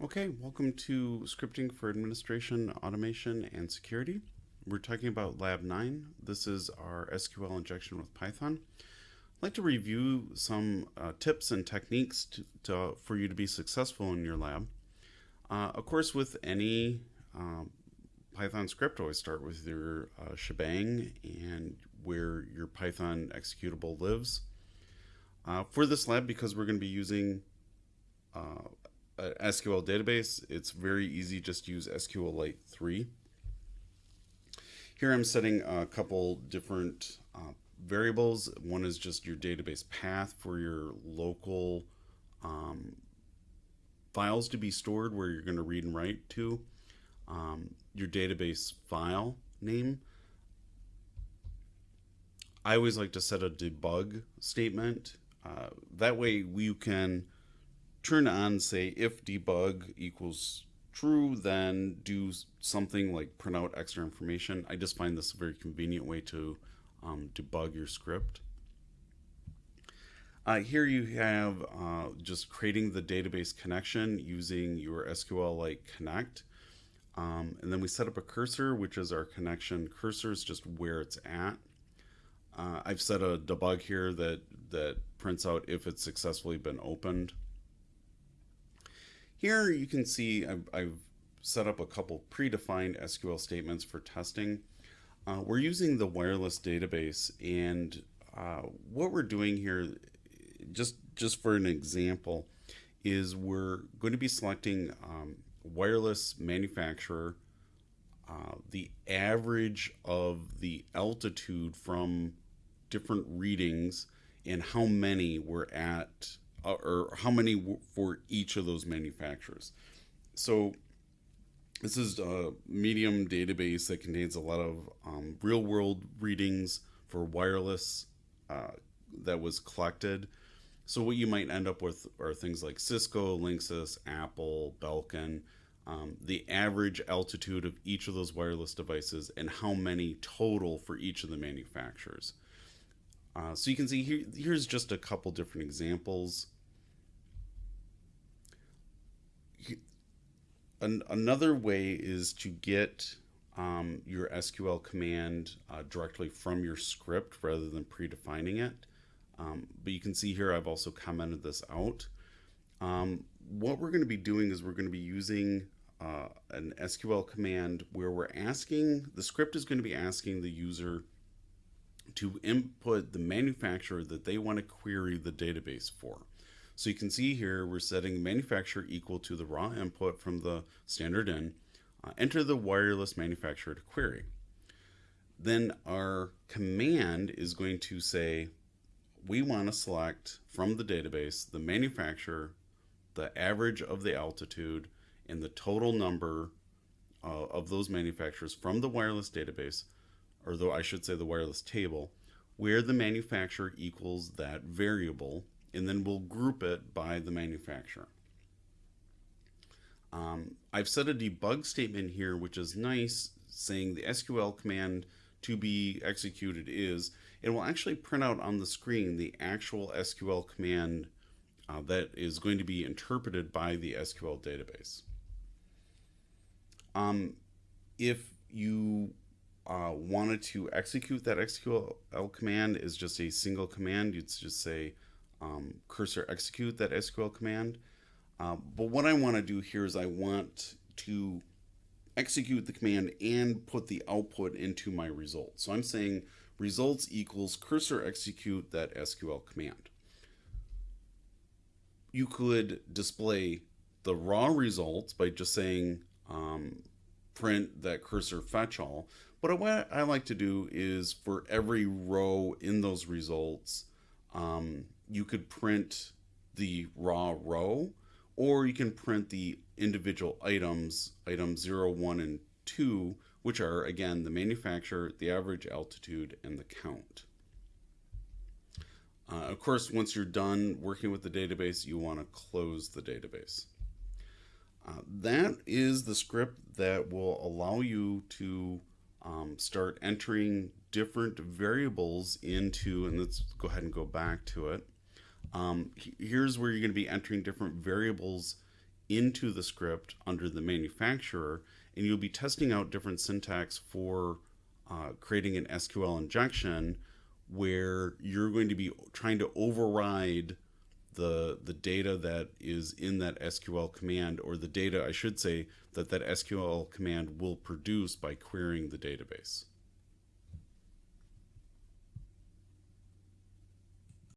Okay, welcome to Scripting for Administration, Automation, and Security. We're talking about Lab 9. This is our SQL injection with Python. I'd like to review some uh, tips and techniques to, to, for you to be successful in your lab. Uh, of course, with any um, Python script, always start with your uh, shebang and where your Python executable lives. Uh, for this lab, because we're going to be using uh, SQL database, it's very easy just use SQLite 3. Here I'm setting a couple different uh, variables. One is just your database path for your local um, files to be stored where you're going to read and write to. Um, your database file name. I always like to set a debug statement. Uh, that way you can turn on, say, if debug equals true, then do something like print out extra information. I just find this a very convenient way to um, debug your script. Uh, here you have uh, just creating the database connection using your SQLite Connect. Um, and then we set up a cursor, which is our connection. Cursor is just where it's at. Uh, I've set a debug here that, that prints out if it's successfully been opened. Here you can see I've, I've set up a couple predefined SQL statements for testing. Uh, we're using the wireless database and uh, what we're doing here, just, just for an example, is we're going to be selecting um, wireless manufacturer, uh, the average of the altitude from different readings and how many we're at uh, or how many for each of those manufacturers. So this is a medium database that contains a lot of um, real world readings for wireless uh, that was collected. So what you might end up with are things like Cisco, Linksys, Apple, Belkin, um, the average altitude of each of those wireless devices and how many total for each of the manufacturers. Uh, so you can see here, here's just a couple different examples. An another way is to get um, your SQL command uh, directly from your script rather than predefining it. Um, but you can see here I've also commented this out. Um, what we're going to be doing is we're going to be using uh, an SQL command where we're asking, the script is going to be asking the user to input the manufacturer that they want to query the database for. So you can see here we're setting manufacturer equal to the raw input from the standard in. Uh, enter the wireless manufacturer to query. Then our command is going to say we want to select from the database the manufacturer, the average of the altitude, and the total number uh, of those manufacturers from the wireless database or though I should say the wireless table, where the manufacturer equals that variable, and then we'll group it by the manufacturer. Um, I've set a debug statement here, which is nice, saying the SQL command to be executed is, it will actually print out on the screen the actual SQL command uh, that is going to be interpreted by the SQL database. Um, if you uh, wanted to execute that SQL command is just a single command. You'd just say um, cursor execute that SQL command. Uh, but what I want to do here is I want to execute the command and put the output into my result. So I'm saying results equals cursor execute that SQL command. You could display the raw results by just saying um, print that cursor fetch all, but what I like to do is for every row in those results, um, you could print the raw row, or you can print the individual items, item 0, 1, and 2, which are, again, the manufacturer, the average altitude, and the count. Uh, of course, once you're done working with the database, you want to close the database. Uh, that is the script that will allow you to um, start entering different variables into, and let's go ahead and go back to it. Um, here's where you're going to be entering different variables into the script under the manufacturer, and you'll be testing out different syntax for uh, creating an SQL injection where you're going to be trying to override the the data that is in that SQL command or the data I should say that that SQL command will produce by querying the database.